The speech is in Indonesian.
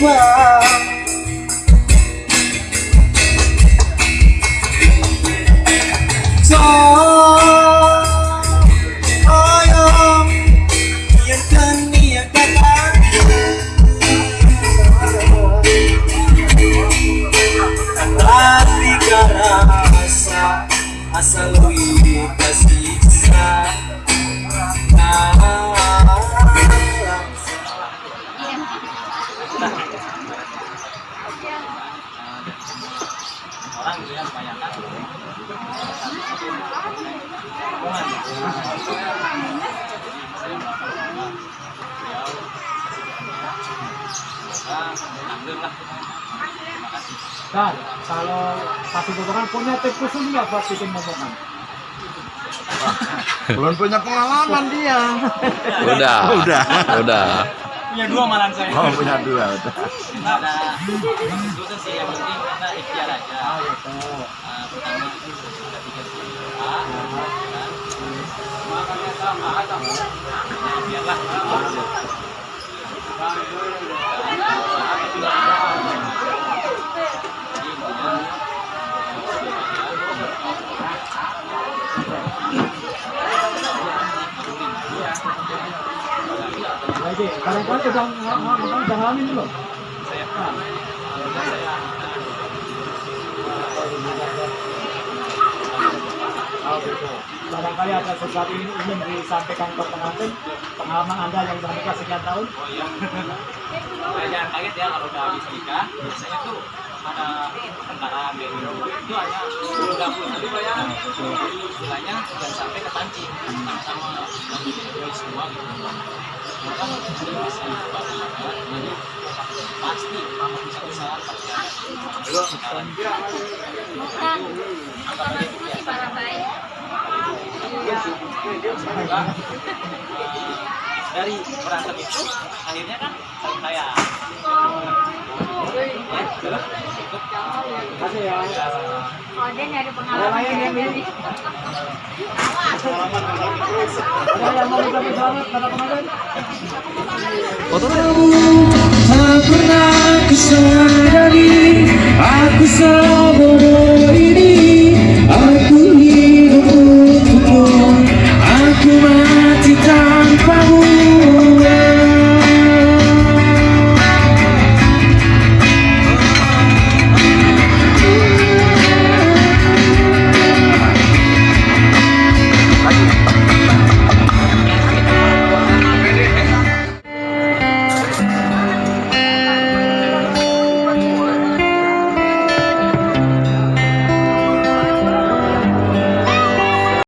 哇 Dan kalau pasti momongan punya tips khusus nggak buat bikin momongan? Belum punya pengalaman dia. Udah. Udah. Udah. punya dua malan saya Oh punya dua udah. Ada khusus sih yang penting kita ikhtiar aja Ah gitu. Pertama ada tiga juta kan makannya sama sama ya biarlah Usaha itu juga ada. Jadi, intinya, Lagi, kadang-kadang udah udah udah ngalamin belum? saya Barangkali ada sesuatu ini ingin disampaikan ke pengantin pengalaman anda yang sudah nikah sekian tahun. Oh iya. Saya jangan kaget ya kalau udah habis nikah. Biasanya tuh ada kayak gitu. Itu hanya dapur tapi ya. Jadi istilahnya jangan sampai kepancing sama lagi semua gitu. Maka bisa jadi pasti kalau bisa usaha pasti ada. Sekarang. Anggap aja itu biasa. Dari berantem itu akhirnya kan saling. Ya, ya. Oh, dia nyari Ada pengalaman? Ada pengantin? Tak pernah kusadari Aku selalu